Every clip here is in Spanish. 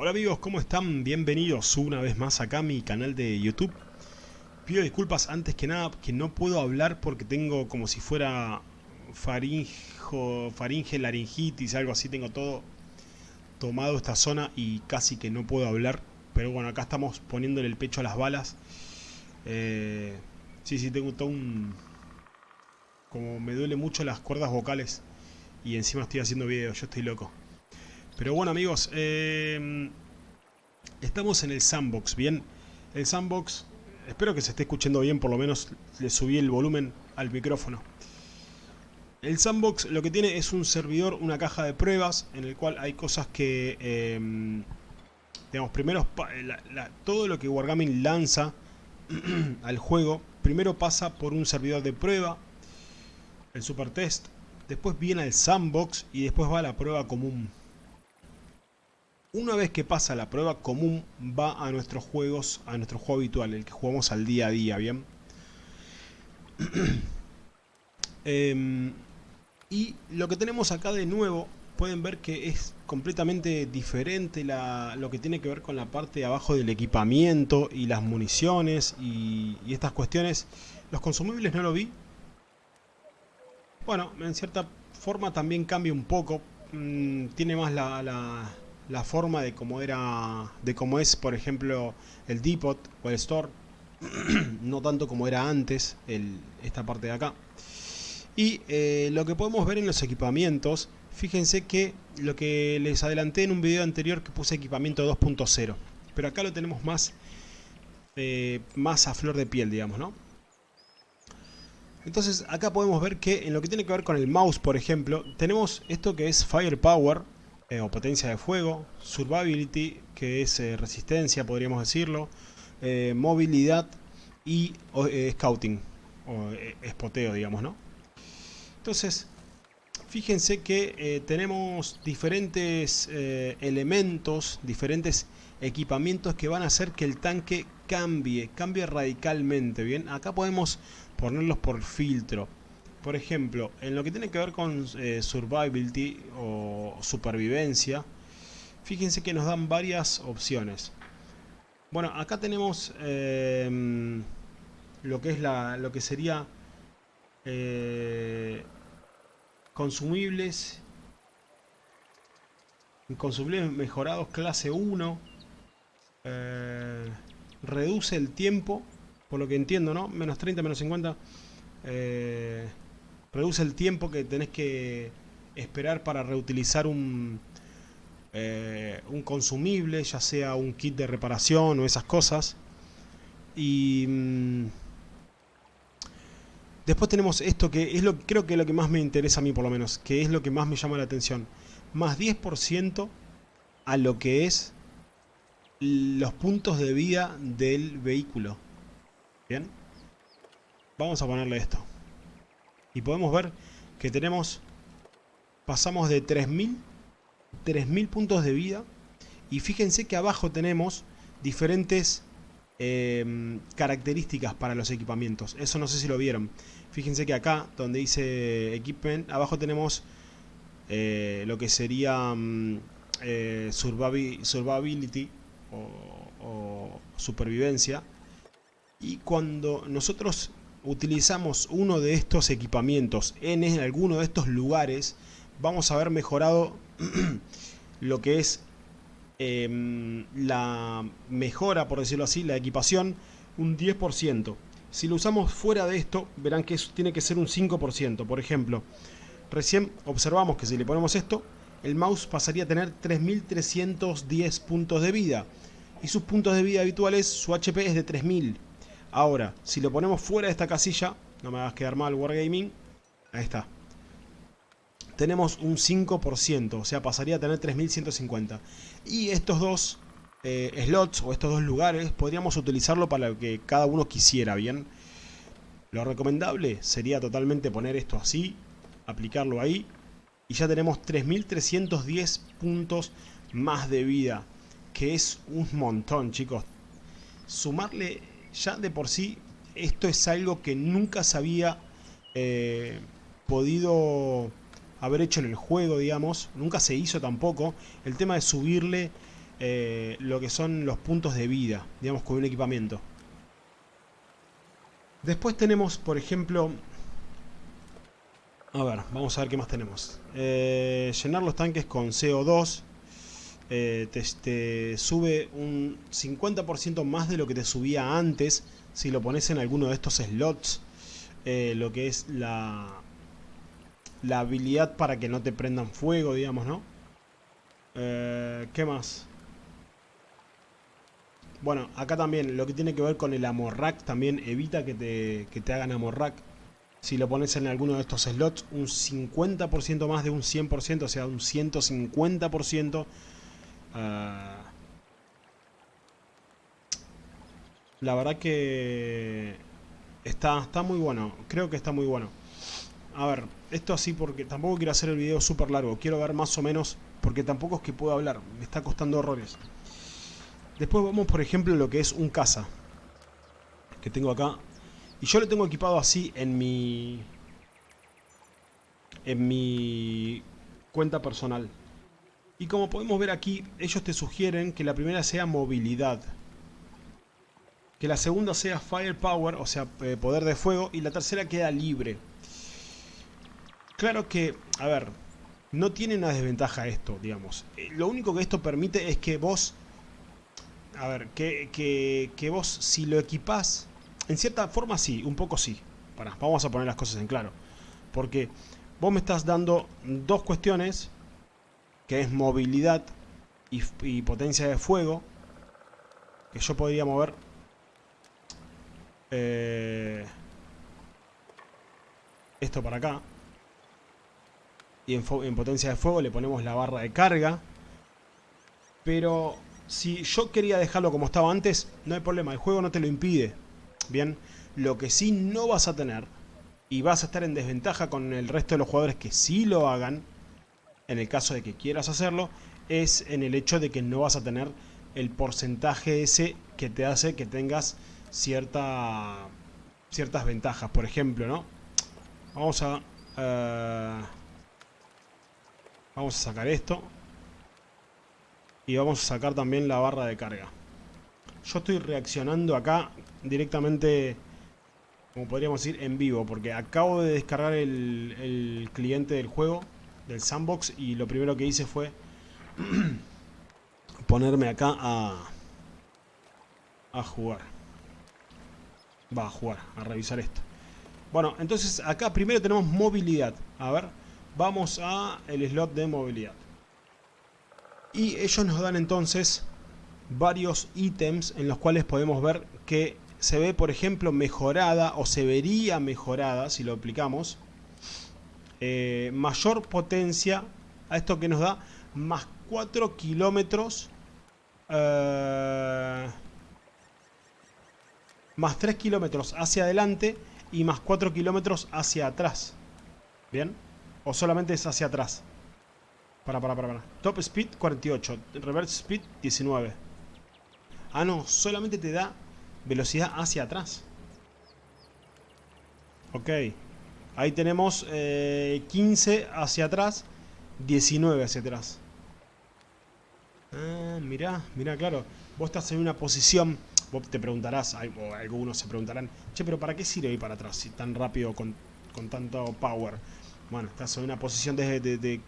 Hola amigos, ¿cómo están? Bienvenidos una vez más acá a mi canal de YouTube. Pido disculpas antes que nada que no puedo hablar porque tengo como si fuera faringo, faringe, laringitis, algo así. Tengo todo tomado esta zona y casi que no puedo hablar. Pero bueno, acá estamos poniéndole el pecho a las balas. Eh, sí, sí, tengo todo un... Como me duele mucho las cuerdas vocales y encima estoy haciendo video, yo estoy loco. Pero bueno amigos, eh, estamos en el sandbox, ¿bien? El sandbox, espero que se esté escuchando bien, por lo menos le subí el volumen al micrófono. El sandbox lo que tiene es un servidor, una caja de pruebas, en el cual hay cosas que, eh, digamos, primero todo lo que Wargaming lanza al juego, primero pasa por un servidor de prueba, el super test, después viene al sandbox y después va a la prueba común. Una vez que pasa la prueba común, va a nuestros juegos, a nuestro juego habitual, el que jugamos al día a día, ¿bien? Em, y lo que tenemos acá de nuevo, pueden ver que es completamente diferente lo que tiene que ver con la parte de abajo del equipamiento y las municiones y, estas cuestiones. Los consumibles no lo vi. Bueno, en cierta forma también cambia un poco. Mm, tiene más la la forma de cómo era de cómo es por ejemplo el depot o el store no tanto como era antes esta parte de acá. Y eh, lo que podemos ver en los equipamientos fíjense que lo que les adelanté en un video anterior que puse equipamiento 2.0 pero acá lo tenemos más eh, más a flor de piel digamos no entonces acá podemos ver que en lo que tiene que ver con el mouse por ejemplo tenemos esto que es firepower eh, o potencia de fuego, survivability, que es eh, resistencia, podríamos decirlo, eh, movilidad y scouting, o espoteo, digamos, ¿no? Entonces, fíjense que tenemos diferentes elementos, diferentes equipamientos que van a hacer que el tanque cambie, cambie radicalmente, ¿bien? Acá podemos ponerlos por filtro. Por ejemplo, en lo que tiene que ver con eh, survivability o supervivencia, fíjense que nos dan varias opciones. Bueno, acá tenemos em, lo que es la, lo que sería eh, consumibles consumibles mejorados clase 1 eh, reduce el tiempo por lo que entiendo, ¿no? Menos 30, menos 50 eh, reduce el tiempo que tenés que esperar para reutilizar un, eh, un consumible, ya sea un kit de reparación o esas cosas. Y mm, después tenemos esto que es lo creo que es lo que más me interesa a mí por lo menos, que es lo que más me llama la atención. Más 10% a lo que es los puntos de vida del vehículo. Bien. Vamos a ponerle esto y podemos ver que tenemos pasamos de 3000 3000 puntos de vida y fíjense que abajo tenemos diferentes em, características para los equipamientos. Eso no sé si lo vieron. Fíjense que acá donde dice equipment abajo tenemos eh, lo que sería mm, eh, survivability o supervivencia. Y cuando nosotros utilizamos uno de estos equipamientos en alguno de estos lugares, vamos a ver mejorado lo que es em, la mejora, por decirlo así, la equipación, un 10%. Si lo usamos fuera de esto, verán que tiene que ser un 5%. Por ejemplo, recién observamos que si le ponemos esto, el mouse pasaría a tener 3310 puntos de vida. Y sus puntos de vida habituales, su HP es de 3000. Ahora, si lo ponemos fuera de esta casilla, no me hagas quedar mal Wargaming, ahí está. Tenemos un 5%, o sea, pasaría a tener 3150. Y estos dos eh, slots o estos dos lugares podríamos utilizarlo para lo que cada uno quisiera, ¿bien? Lo recomendable sería totalmente poner esto así, aplicarlo ahí y ya tenemos 3310 puntos más de vida, que es un montón, chicos. Sumarle ya de por sí esto es algo que nunca se había eh, podido haber hecho en el juego, digamos. Nunca se hizo tampoco. El tema de subirle eh, lo que son los puntos de vida, digamos, con un equipamiento. Después tenemos, por ejemplo... A ver, vamos a ver qué más tenemos. Eh, llenar los tanques con CO2. Eh, te, sube un 50% más de lo que te subía antes si lo pones en alguno de estos slots. lo que es la, la habilidad para que no te prendan fuego, digamos, ¿no? ¿Qué más? Bueno, acá también lo que tiene que ver con el amorrack también evita que te, que te hagan amorrack. Si lo pones en alguno de estos slots, un 50% más de un 100%, o sea, un 150%. Ah, la verdad que está, está muy bueno, creo que está muy bueno. A ver, esto así porque tampoco quiero hacer el video súper largo, quiero ver más o menos, porque tampoco es que puedo hablar, me está costando horrores. Después vamos, por ejemplo, lo que es un caza. Que tengo acá. Y yo lo tengo equipado así en mi... En mi cuenta personal. Y como podemos ver aquí, ellos te sugieren que la primera sea movilidad. Que la segunda sea firepower, o sea, eh, poder de fuego. Y la tercera queda libre. Claro que, a ver, no tiene una desventaja esto, digamos. Eh, lo único que esto permite es que vos a ver, que, vos si lo equipás, en cierta forma sí, un poco sí. Para, vamos a poner las cosas en claro. Porque vos me estás dando dos cuestiones, que es movilidad y, potencia de fuego, que yo podría mover... Eh, esto para acá. Y en, en potencia de fuego le ponemos la barra de carga. Pero si yo quería dejarlo como estaba antes, no hay problema, el juego no te lo impide. Bien, lo que sí no vas a tener, y vas a estar en desventaja con el resto de los jugadores que sí lo hagan, en el caso de que quieras hacerlo, es en el hecho de que no vas a tener el porcentaje ese que te hace que tengas cierta, ciertas ventajas. Por ejemplo, ¿no? Vamos a... Eh, vamos a sacar esto y vamos a sacar también la barra de carga. Yo estoy reaccionando acá directamente, como podríamos decir, en vivo, porque acabo de descargar el, cliente del juego, del sandbox, y lo primero que hice fue ponerme acá a, a jugar. Va a jugar, a revisar esto. Bueno, entonces acá primero tenemos movilidad. A ver, vamos a el slot de movilidad. Y ellos nos dan entonces varios ítems en los cuales podemos ver que se ve, por ejemplo, mejorada o se vería mejorada si lo aplicamos. Eh, mayor potencia a esto que nos da más 4 kilómetros eh, más 3 kilómetros hacia adelante y más 4 kilómetros hacia atrás. ¿Bien? O solamente es hacia atrás. Para, para, para, para. Top speed 48. Reverse speed 19. Ah, no. Solamente te da velocidad hacia atrás. Ok. Ahí tenemos 15 eh, hacia atrás. 19 hacia atrás. Ah, mirá, mirá, claro. Vos estás en una posición... Vos te preguntarás, o algunos se preguntarán, che, pero ¿para qué sirve ir para atrás si tan rápido con, con tanto power? Bueno, estás en una posición de, de, de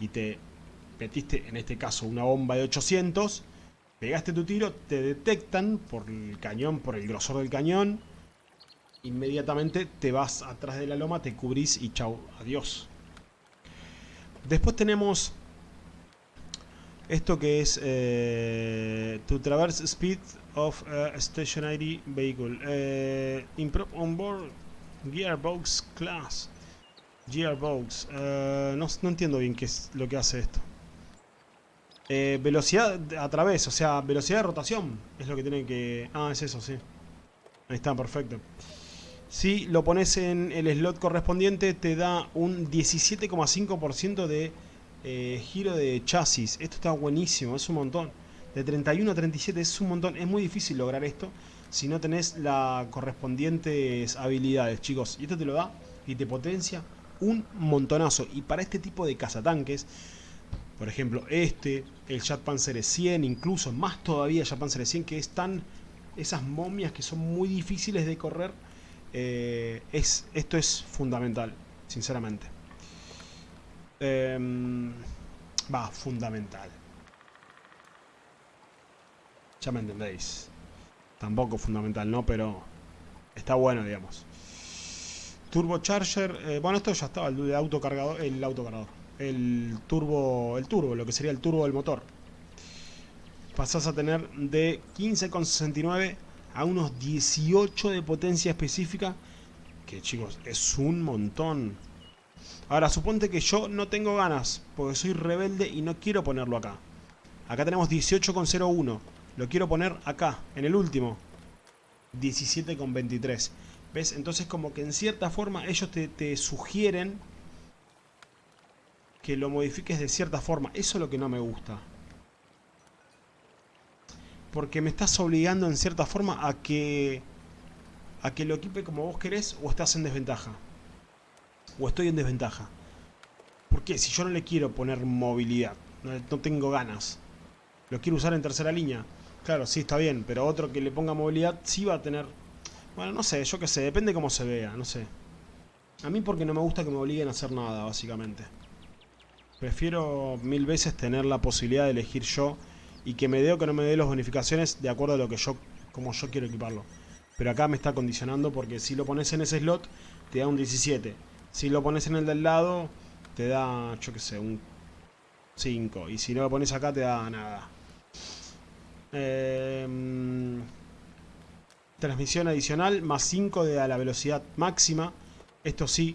y te metiste, en este caso, una bomba de 800, pegaste tu tiro, te detectan por el cañón, por el grosor del cañón, inmediatamente te vas atrás de la loma, te cubrís y chau, adiós. Después tenemos esto que es eh, to traverse speed of a stationary vehicle. Eh, on board gearbox class. Gearbox. Uh, no, entiendo bien qué es lo que hace esto. Eh, velocidad a través, o sea, velocidad de rotación. Es lo que tiene que... Ah, es eso, sí. Ahí está, perfecto. Si lo pones en el slot correspondiente, te da un 17,5% de eh, giro de chasis. Esto está buenísimo, es un montón. De 31 a 37 es un montón. Es muy difícil lograr esto si no tenés las correspondientes habilidades, chicos. Y esto te lo da y te potencia un montonazo. Y para este tipo de cazatanques, Por ejemplo, este, el Jet Panzer 100, incluso más todavía Jet Panzer 100, que están esas momias que son muy difíciles de correr. Eh, es, esto es fundamental, sinceramente. Em, va, fundamental. Ya me entendéis. Tampoco fundamental, ¿no? Pero está bueno, digamos. Turbocharger, eh, bueno, esto ya estaba, el autocargador, el autocargador. El turbo, el turbo, lo que sería el turbo del motor. Pasás a tener de 15,69 a unos 18 de potencia específica. Que chicos, es un montón. Ahora, suponte que yo no tengo ganas, porque soy rebelde y no quiero ponerlo acá. Acá tenemos 18,01. Lo quiero poner acá, en el último. 17,23. ¿Ves? Entonces como que en cierta forma ellos te, sugieren que lo modifiques de cierta forma. Eso es lo que no me gusta. Porque me estás obligando en cierta forma a que a que lo equipe como vos querés o estás en desventaja. O estoy en desventaja. Porque si yo no le quiero poner movilidad, no tengo ganas, lo quiero usar en tercera línea, Claro, sí, está bien, pero otro que le ponga movilidad sí va a tener... Bueno, no sé, yo qué sé, depende cómo se vea, no sé. A mí porque no me gusta que me obliguen a hacer nada, básicamente. Prefiero mil veces tener la posibilidad de elegir yo y que me dé o que no me dé las bonificaciones de acuerdo a lo que yo, como yo quiero equiparlo. Pero acá me está condicionando porque si lo pones en ese slot te da un 17. Si lo pones en el del lado te da, yo qué sé, un 5. Y si no lo pones acá te da nada. Em, transmisión adicional, más 5 de a la velocidad máxima. Esto sí,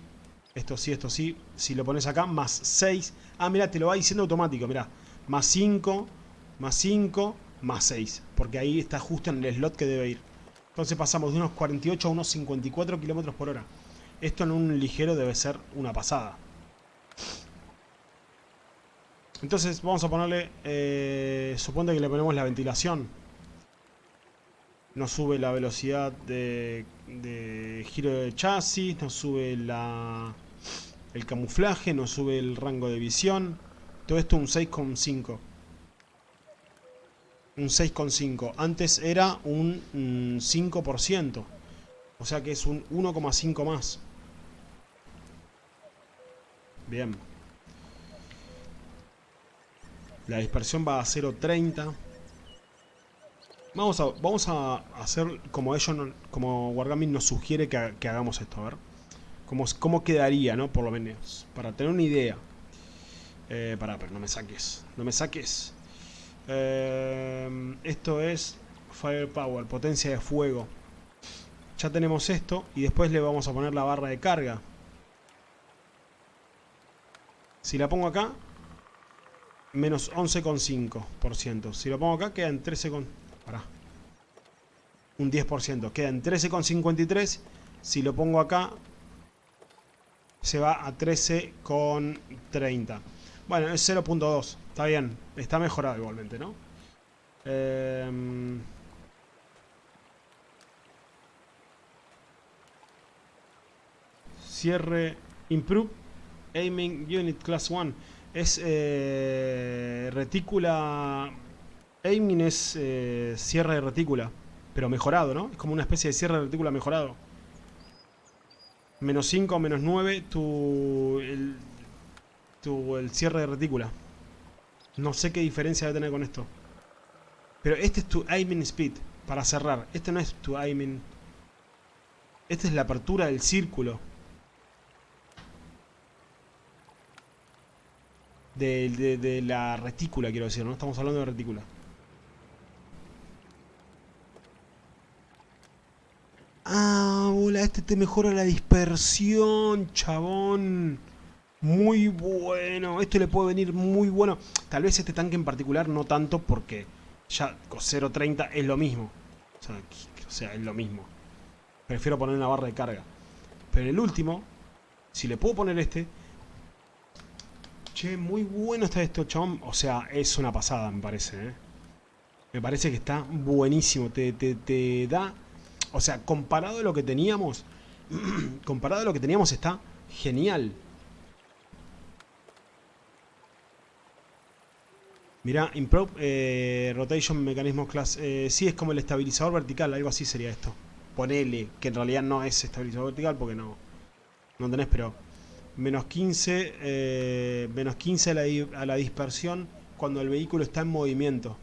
esto sí, esto sí. Si lo pones acá, más 6. Ah, mira, te lo va diciendo automático, mira. Más 5, más 5, más 6. Porque ahí está justo en el slot que debe ir. Entonces pasamos de unos 48 a unos 54 kilómetros por hora. Esto en un ligero debe ser una pasada. Entonces vamos a ponerle, eh, suponte que le ponemos la ventilación. Nos sube la velocidad de, giro de chasis, nos sube la, el camuflaje, nos sube el rango de visión. Todo esto un 6,5. Un 6,5. Antes era un 5%. O sea que es un 1,5 más. Bien. La dispersión va a 0.30. Vamos a, vamos a hacer como ellos, como Wargaming nos sugiere que, hagamos esto, a ver. Cómo, cómo quedaría, ¿no? Por lo menos. Para tener una idea. Eh, pará, pero no me saques. No me saques. Eh, esto es Firepower, potencia de fuego. Ya tenemos esto y después le vamos a poner la barra de carga. Si la pongo acá, menos 11,5%. Si lo pongo acá, queda en 13, con... Pará. un 10%. Queda en 13,53. Si lo pongo acá, se va a 13,30. Bueno, es 0.2. Está bien. Está mejorado igualmente, ¿no? Em, cierre. Improve. Aiming Unit Class 1 es eh, retícula... Aiming es eh, cierre de retícula, pero mejorado, ¿no? Es como una especie de cierre de retícula mejorado. Menos 5 menos 9 tu el, tu, el cierre de retícula. No sé qué diferencia debe tener con esto. Pero este es tu aiming speed, para cerrar. Este no es tu aiming... Esta es la apertura del círculo. de, la retícula, quiero decir, ¿no? Estamos hablando de retícula. Ah, hola, este te mejora la dispersión, chabón. Muy bueno. Esto le puede venir muy bueno. Tal vez este tanque en particular no tanto porque ya con 0.30 es lo mismo. O sea, es lo mismo. Prefiero poner una barra de carga. Pero el último, si le puedo poner este, Che, muy bueno está esto, chabón. O sea, es una pasada, me parece, ¿eh? Me parece que está buenísimo. Te, te, da... O sea, comparado a lo que teníamos... comparado a lo que teníamos está genial. Mirá, Improve eh, Rotation Mecanismo Class. Eh, sí, es como el estabilizador vertical, algo así sería esto. Ponele, que en realidad no es estabilizador vertical porque no, no tenés, pero menos 15, eh, menos 15 a la, a la dispersión cuando el vehículo está en movimiento.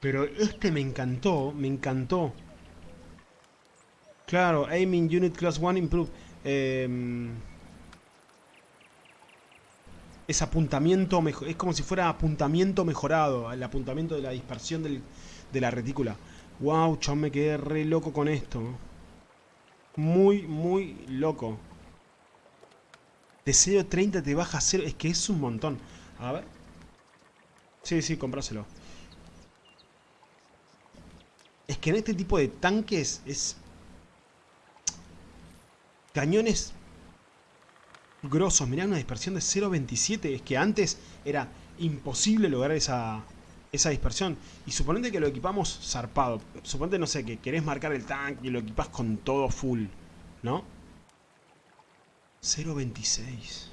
Pero este me encantó, me encantó. Claro, Aiming Unit Class 1 Improve. Eh, es apuntamiento, es como si fuera apuntamiento mejorado, el apuntamiento de la dispersión de la retícula. Wow, chao, me quedé re loco con esto. Muy, muy loco. De 0.30 te baja a 0, es que es un montón. A ver. Sí, sí, compráselo. Es que en este tipo de tanques es... Cañones grosos. Mirá, una dispersión de 0.27. Es que antes era imposible lograr esa, esa dispersión. Y suponete que lo equipamos zarpado. Suponete, no sé, que querés marcar el tanque y lo equipas con todo full. ¿No? 0.26.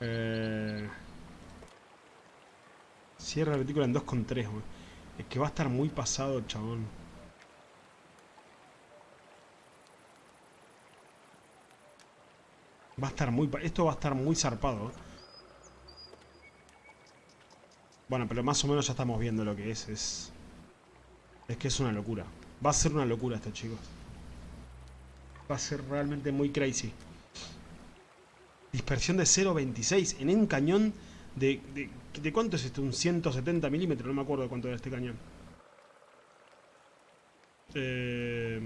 Eh... Cierra la retícula en 2,3, Es que va a estar muy pasado, chabón. Va a estar muy... Esto va a estar muy zarpado. Bueno, pero más o menos ya estamos viendo lo que es. Es, es que es una locura. Va a ser una locura esto, chicos. Va a ser realmente muy crazy. Dispersión de 0.26 en un cañón de, de, cuánto es esto? Un 170 milímetros, no me acuerdo de cuánto era este cañón. Eh...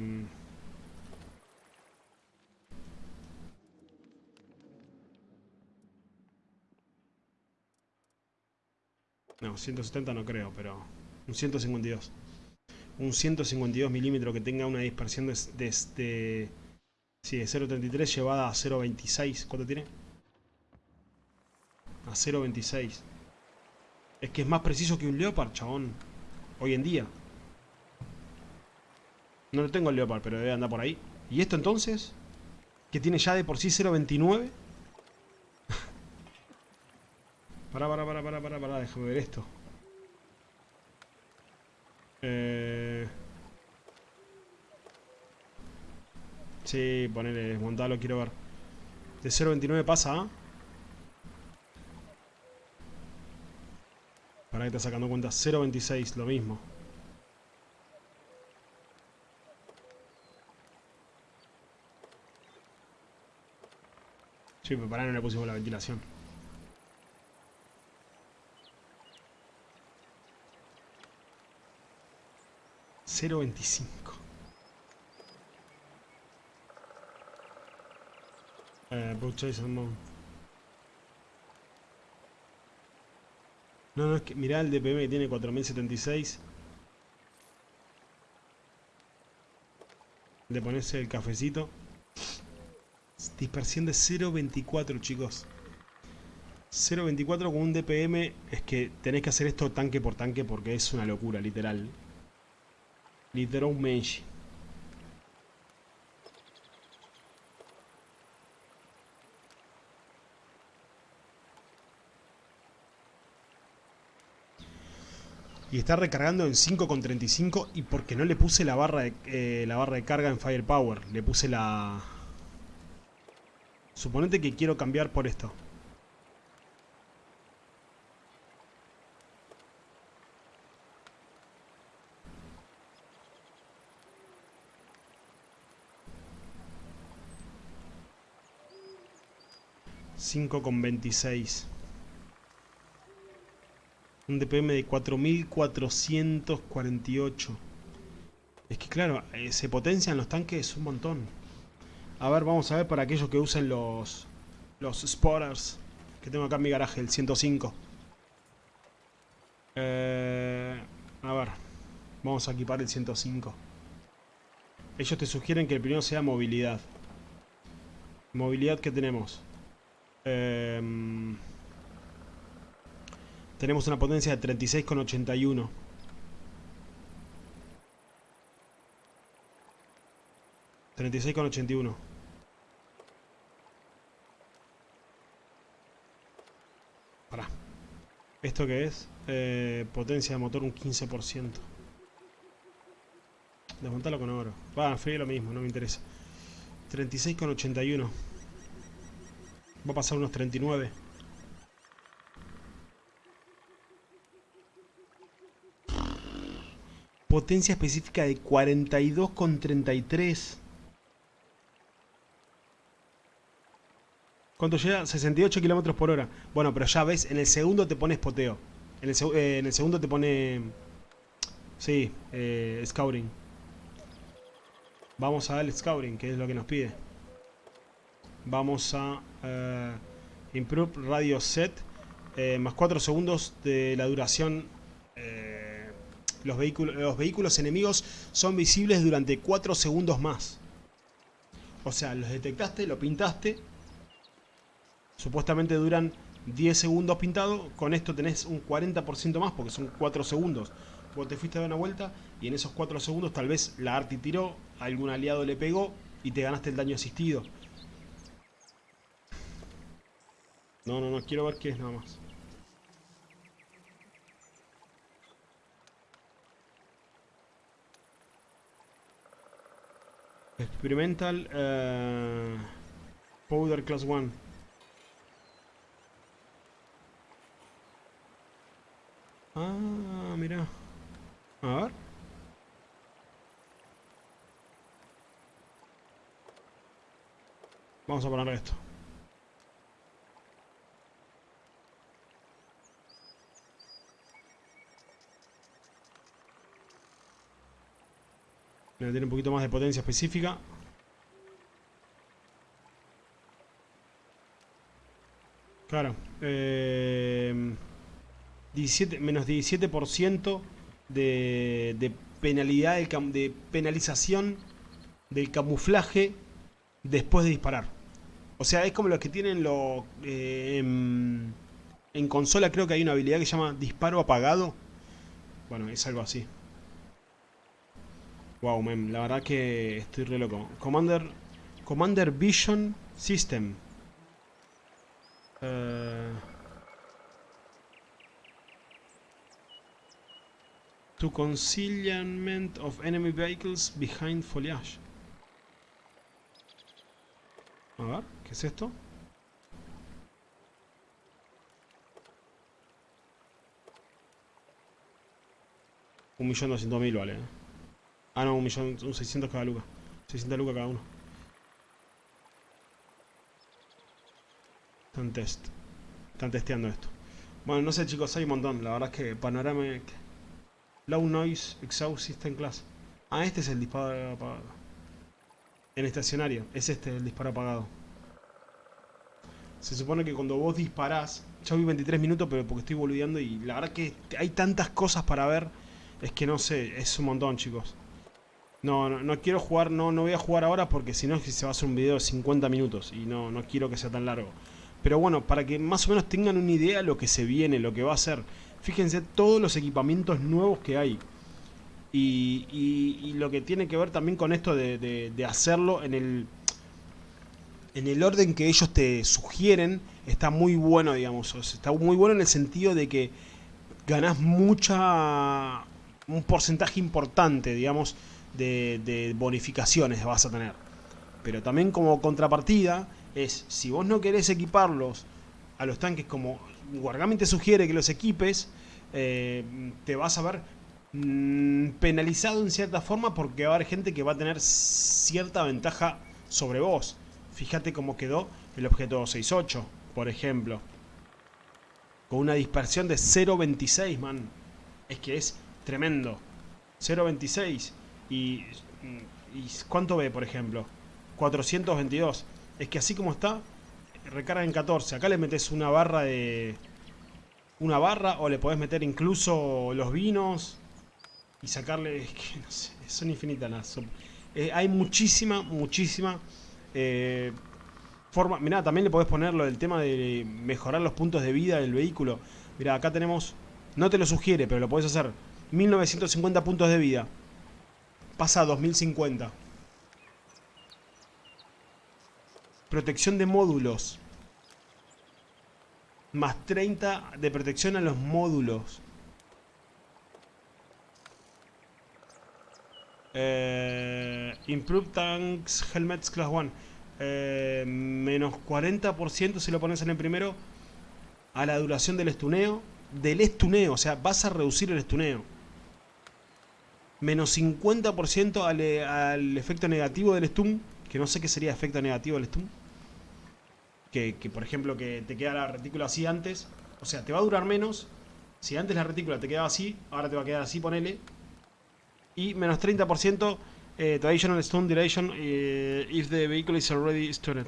No, 170 no creo, pero un 152. Un 152 milímetros que tenga una dispersión desde... De, de, sí, de 0.33 llevada a 0.26. ¿Cuánto tiene? A 0.26. Es que es más preciso que un Leopard, chabón. Hoy en día. No lo tengo el Leopard, pero debe andar por ahí. ¿Y esto entonces? Que tiene ya de por sí 0.29. Para, para, para, para, para, para, déjame ver esto. Eh... Sí, ponele, desmontalo, quiero ver. De 0.29 pasa a... Para que está sacando cuenta, 0.26, lo mismo. Sí, pero para no le pusimos la ventilación. 0.25. Eh, No, no, es que mirá el DPM que tiene 4076. Le pones el cafecito. Dispersión de 0.24, chicos. 0.24 con un DPM es que tenés que hacer esto tanque por tanque porque es una locura, literal. Literalmente. Y está recargando en 5,35 y porque no le puse la barra de, eh, la barra de carga en Firepower. Le puse la... Suponete que quiero cambiar por esto. 5,26. Un DPM de 4448. Es que claro, eh, se potencian los tanques un montón. A ver, vamos a ver para aquellos que usen los los spotters que tengo acá en mi garaje, el 105. Eh, a ver, vamos a equipar el 105. Ellos te sugieren que el primero sea movilidad. Movilidad que tenemos. Em, tenemos una potencia de 36,81. Treinta y seis con ochenta y uno. Pará. ¿Esto qué es? Eh, potencia de motor un 15%. Desmontarlo con oro. Va, ah, frío lo mismo, no me interesa. 36,81. Va a pasar unos 39. Potencia específica de 42,33. ¿Cuánto llega? 68 kilómetros por hora. Bueno, pero ya ves, en el segundo te pones poteo. En el, eh, segundo te pone... Sí, eh, scouting. Vamos a dar el scouting, que es lo que nos pide. Vamos a... Eh, improve radio set. Eh, más 4 segundos de la duración... los, vehículos, los vehículos enemigos son visibles durante 4 segundos más. O sea, los detectaste, lo pintaste Supuestamente duran 10 segundos pintado, con esto tenés un 40% más porque son 4 segundos. Vos te fuiste a dar una vuelta y en esos 4 segundos tal vez la Arti tiró, algún aliado le pegó y te ganaste el daño asistido. No, no, no, quiero ver qué es nada más. Experimental uh, Powder Class 1 Ah, mira. A ver. Vamos a poner esto. Tiene un poquito más de potencia específica. Claro. Eh menos 17% de, de penalidad, de, penalización del camuflaje después de disparar. O sea, es como los que tienen lo, eh, en, consola creo que hay una habilidad que se llama disparo apagado. Bueno, es algo así. Wow, man, la verdad que estoy re loco. Commander, Commander Vision System. Eh, To concealment of enemy vehicles behind foliage. A ver, ¿qué es esto? Un millón doscientos mil vale. Ah, no, un millón, un seiscientos cada luca. 600 lucas cada uno. Están test. Están testeando esto. Bueno, no sé chicos, hay un montón. La verdad es que panorama... Low Noise Exhaust System Class. Ah, este es el disparo apagado. En estacionario, es este el disparo apagado. Se supone que cuando vos disparás, ya vi 23 minutos, pero porque estoy boludeando y la verdad que hay tantas cosas para ver, es que no sé, es un montón chicos. No, no, quiero jugar, no, no voy a jugar ahora porque si no se va a hacer un video de 50 minutos y no, no quiero que sea tan largo. Pero bueno, para que más o menos tengan una idea de lo que se viene, lo que va a ser. Fíjense todos los equipamientos nuevos que hay. Y, lo que tiene que ver también con esto de, hacerlo en el, en el orden que ellos te sugieren, está muy bueno, digamos. está muy bueno en el sentido de que ganás mucha... un porcentaje importante, digamos, de, bonificaciones vas a tener. Pero también como contrapartida es, si vos no querés equiparlos a los tanques como Wargaming te sugiere que los equipes, eh, te vas a ver mm, penalizado en cierta forma porque va a haber gente que va a tener cierta ventaja sobre vos. Fíjate cómo quedó el objeto 268, por ejemplo. Con una dispersión de 0.26, man. Es que es tremendo. 0.26. Y, ¿Y cuánto ve, por ejemplo? 422. Es que así como está, recarga en 14. Acá le metes una barra de... Una barra o le podés meter incluso los vinos y sacarle... Es que no sé, son infinitas las... Eh, hay muchísima, muchísima eh, forma... Mirá, también le podés poner lo del tema de mejorar los puntos de vida del vehículo. Mirá, acá tenemos... No te lo sugiere, pero lo podés hacer. 1950 puntos de vida. Pasa a 2050. protección de módulos. Más 30 de protección a los módulos. Eh, Improved Tanks Helmets Class 1. Eh, menos 40% si lo pones en el primero a la duración del estuneo. Del estuneo, o sea, vas a reducir el estuneo. Menos 50% al, al, efecto negativo del stun. Que no sé qué sería efecto negativo del stun. Que, que, por ejemplo que te queda la retícula así antes. O sea, te va a durar menos. Si antes la retícula te quedaba así, ahora te va a quedar así, ponele. Y menos 30% eh, Traditional Stun Duration eh, if the vehicle is already stunned.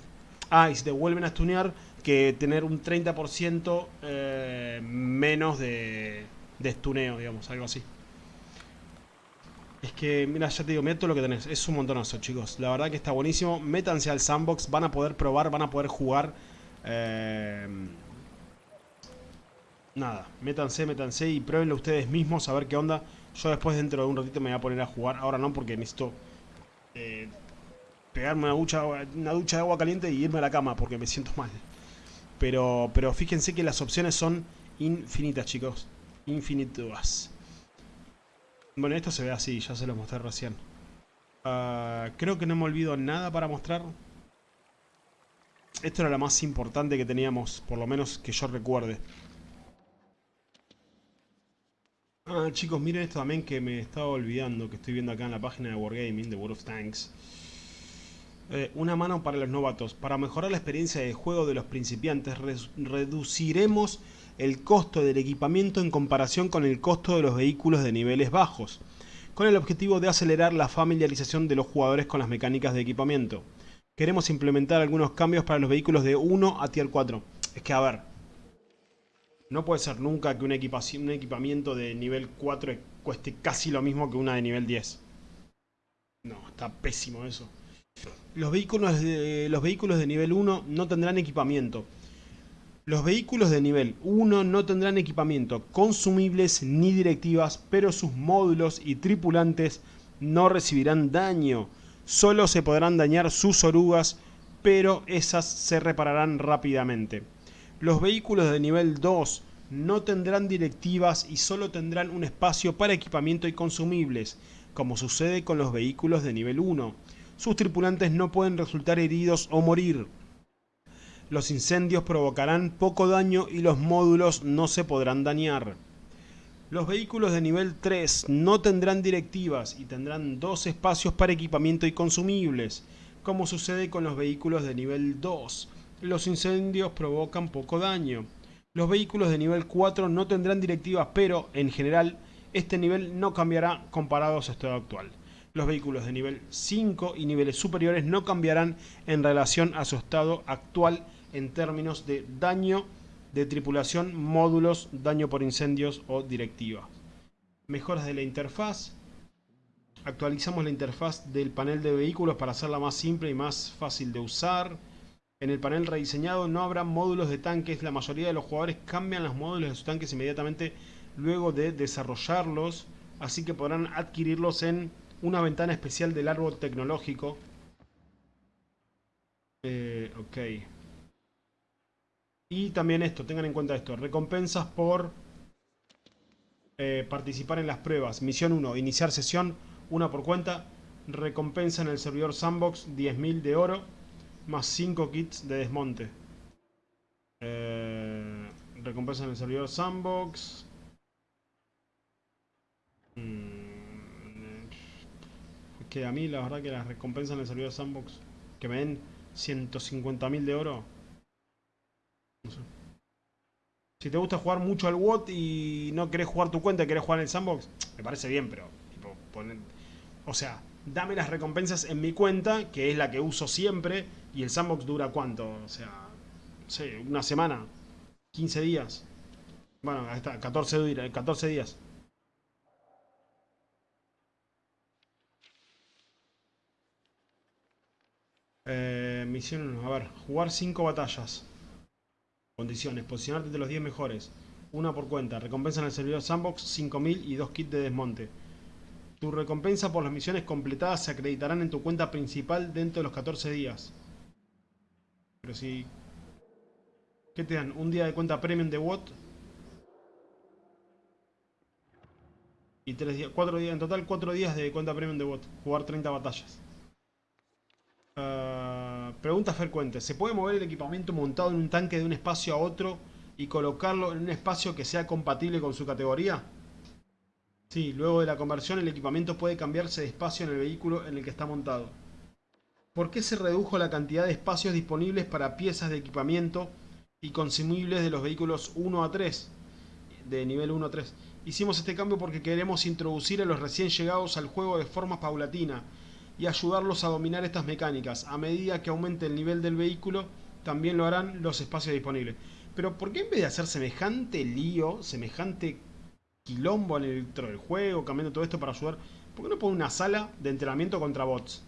Ah, y si te vuelven a stunear, que tener un 30% eh, menos de, de stuneo, digamos, algo así. Es que, mira, ya te digo, mira todo lo que tenés. Es un montonazo, chicos. La verdad que está buenísimo. Métanse al sandbox, van a poder probar, van a poder jugar. Eh, nada, métanse, métanse y pruébenlo ustedes mismos a ver qué onda. Yo después dentro de un ratito me voy a poner a jugar. Ahora no, porque necesito eh, pegarme una ducha, una ducha de agua caliente y irme a la cama porque me siento mal. Pero, pero fíjense que las opciones son infinitas, chicos. Infinitas. Bueno, esto se ve así, ya se lo mostré recién. Uh, creo que no me olvido nada para mostrar. Esto era lo más importante que teníamos, por lo menos que yo recuerde. Ah, chicos, miren esto también que me estaba olvidando, que estoy viendo acá en la página de Wargaming, de World of Tanks. Eh, una mano para los novatos. Para mejorar la experiencia de juego de los principiantes, reduciremos el costo del equipamiento en comparación con el costo de los vehículos de niveles bajos, con el objetivo de acelerar la familiarización de los jugadores con las mecánicas de equipamiento. Queremos implementar algunos cambios para los vehículos de 1 a Tier 4. Es que, a ver, no puede ser nunca que un, equipamiento de nivel 4 cueste casi lo mismo que una de nivel 10. No, está pésimo eso. Los vehículos de, los vehículos de nivel 1 no tendrán equipamiento. Los vehículos de nivel 1 no tendrán equipamiento, consumibles ni directivas, pero sus módulos y tripulantes no recibirán daño. Solo se podrán dañar sus orugas, pero esas se repararán rápidamente. Los vehículos de nivel 2 no tendrán directivas y solo tendrán un espacio para equipamiento y consumibles, como sucede con los vehículos de nivel 1. Sus tripulantes no pueden resultar heridos o morir. Los incendios provocarán poco daño y los módulos no se podrán dañar. Los vehículos de nivel 3 no tendrán directivas y tendrán dos espacios para equipamiento y consumibles, como sucede con los vehículos de nivel 2 los incendios provocan poco daño. Los vehículos de nivel 4 no tendrán directivas, pero en general este nivel no cambiará comparado a su estado actual. Los vehículos de nivel 5 y niveles superiores no cambiarán en relación a su estado actual en términos de daño de tripulación, módulos, daño por incendios o directivas. Mejoras de la interfaz. Actualizamos la interfaz del panel de vehículos para hacerla más simple y más fácil de usar. En el panel rediseñado no habrá módulos de tanques, la mayoría de los jugadores cambian los módulos de sus tanques inmediatamente luego de desarrollarlos, así que podrán adquirirlos en una ventana especial del árbol tecnológico. Eh, ok. Y también esto, tengan en cuenta esto, recompensas por eh, participar en las pruebas. Misión 1, iniciar sesión, una por cuenta. Recompensa en el servidor Sandbox, 10.000 de oro más 5 kits de desmonte. Eh, recompensa en el servidor Sandbox. Mm, que a mí la verdad que las recompensas en el servidor Sandbox que me den 150.000 de oro. Si te gusta jugar mucho al WOT y no querés jugar tu cuenta querés jugar en el Sandbox, me parece bien, pero o sea, dame las recompensas en mi cuenta, que es la que uso siempre, y el sandbox dura cuánto, o sea, no una semana, 15 días. Bueno, hasta 14, 14 días. Eh, misión, a ver, jugar 5 batallas. Condiciones, posicionarte entre los 10 mejores. Una por cuenta. Recompensa en el servidor Sandbox, 5000 y 2 kits de desmonte. Tu recompensa por las misiones completadas se acreditarán en tu cuenta principal dentro de los 14 días. Pero si... ¿Qué te dan? ¿Un día de cuenta premium de WOT? Y tres días, cuatro días, en total cuatro días de cuenta premium de WOT. Jugar 30 batallas. Ah, pregunta frecuente. ¿Se puede mover el equipamiento montado en un tanque de un espacio a otro y colocarlo en un espacio que sea compatible con su categoría? Sí, luego de la conversión el equipamiento puede cambiarse de espacio en el vehículo en el que está montado. ¿Por qué se redujo la cantidad de espacios disponibles para piezas de equipamiento y consumibles de los vehículos 1 a 3? De nivel 1 a 3. Hicimos este cambio porque queremos introducir a los recién llegados al juego de forma paulatina y ayudarlos a dominar estas mecánicas. A medida que aumente el nivel del vehículo, también lo harán los espacios disponibles. Pero ¿por qué en vez de hacer semejante lío, semejante quilombo dentro del juego, cambiando todo esto para ayudar. ¿Por qué no pone una sala de entrenamiento contra bots?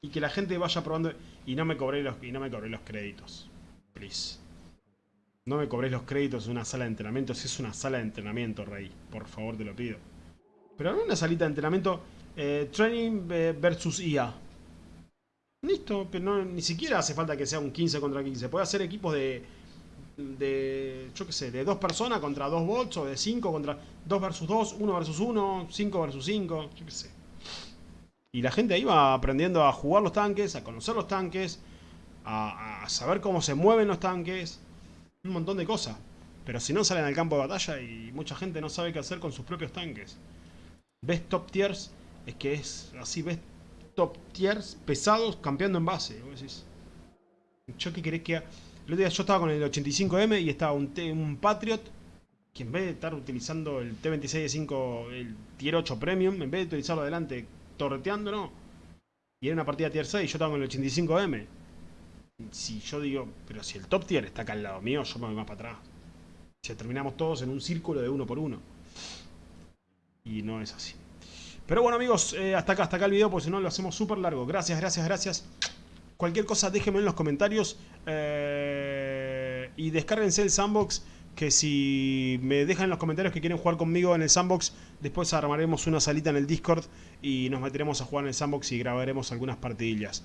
Y que la gente vaya probando. Y no me cobré los, y no me los créditos. Please. No me cobré los créditos de una sala de entrenamiento. Si es una sala de entrenamiento, Rey. Por favor, te lo pido. Pero no una salita de entrenamiento. Eh, training versus IA. Listo, pero no, ni siquiera hace falta que sea un 15 contra 15. Puede hacer equipos de de, yo qué sé, de dos personas contra dos bots, o de cinco contra dos versus dos, uno versus uno, cinco versus cinco, yo qué sé. Y la gente ahí va aprendiendo a jugar los tanques, a conocer los tanques, a, saber cómo se mueven los tanques, un montón de cosas. Pero si no salen al campo de batalla y mucha gente no sabe qué hacer con sus propios tanques. Ves top tiers, es que es así, ves top tiers pesados campeando en base. ¿Yo qué querés que el otro día yo estaba con el 85M y estaba un, un Patriot que en vez de estar utilizando el T26 el Tier 8 Premium, en vez de utilizarlo adelante torreteando, no. Y era una partida Tier 6 y yo estaba con el 85M. Si yo digo, pero si el top tier está acá al lado mío, yo me voy más para atrás. Si terminamos todos en un círculo de uno por uno. Y no es así. Pero bueno amigos, eh, hasta acá, hasta acá el video, porque si no lo hacemos súper largo. Gracias, gracias, gracias. Cualquier cosa déjenme en los comentarios. Eh, y descárguense el sandbox. Que si me dejan en los comentarios que quieren jugar conmigo en el sandbox, después armaremos una salita en el Discord y nos meteremos a jugar en el sandbox y grabaremos algunas partidillas.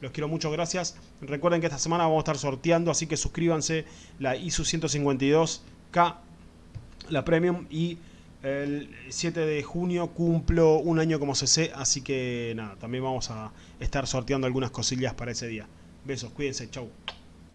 Los quiero mucho, gracias. Recuerden que esta semana vamos a estar sorteando, así que suscríbanse. La ISU 152K, la Premium y el 7 de junio cumplo un año como CC, así que nada, también vamos a estar sorteando algunas cosillas para ese día. Besos, cuídense, chau.